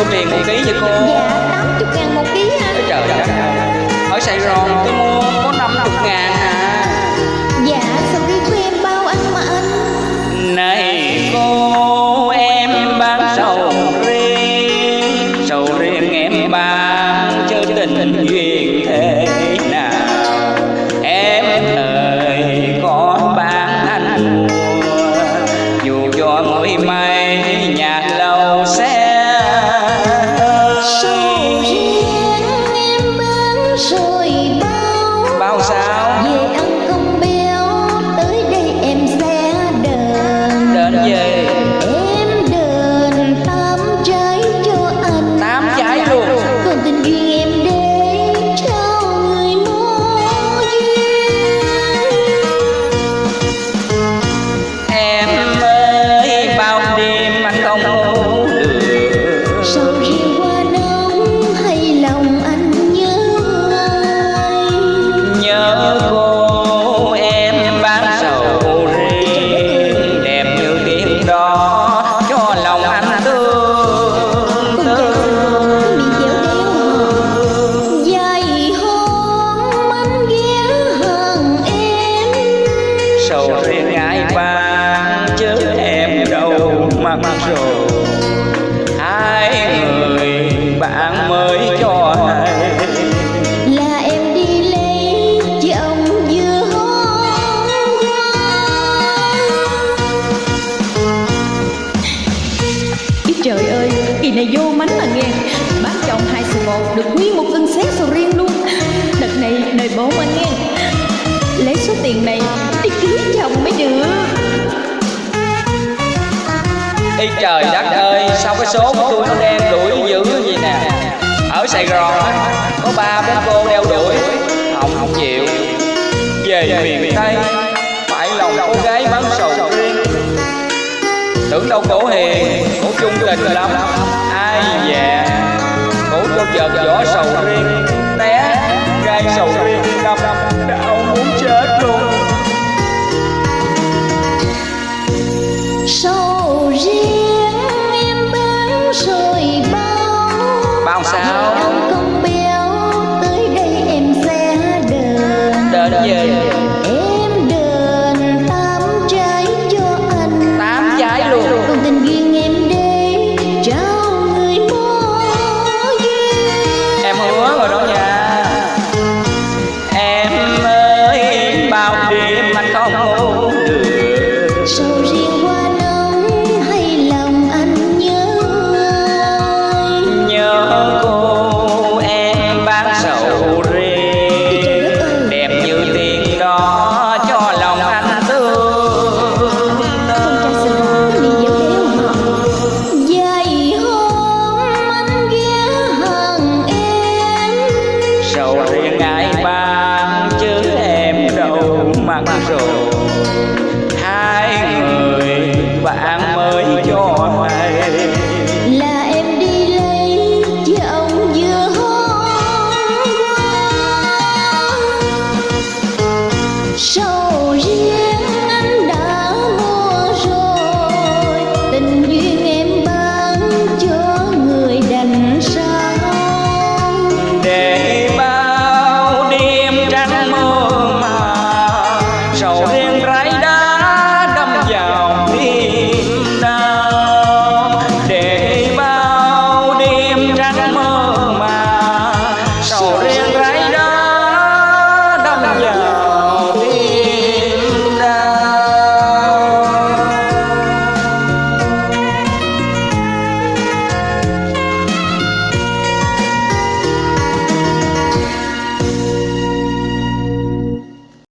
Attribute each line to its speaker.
Speaker 1: yêu miền thì ký vậy cô.
Speaker 2: Dạ.
Speaker 1: 감사합니다. được
Speaker 3: nguyên một cân xét sầu riêng luôn. Đợt này đời bố anh nghe. Lấy số tiền này đi cưới chồng mới được.
Speaker 1: Ý trời đất ơi, sao cái số của tôi nó đen đuổi dữ vậy nè? Ở Sài Gòn có ba bốn cô đeo đuổi Không, không chịu. Về miền Tây, phải lòng cô gái bán sầu riêng. Tưởng đâu cổ hiền, cổ chung tình lắm. Ai dạ cho vợ võ sầu riêng té gai sầu riêng đâm đau 办公受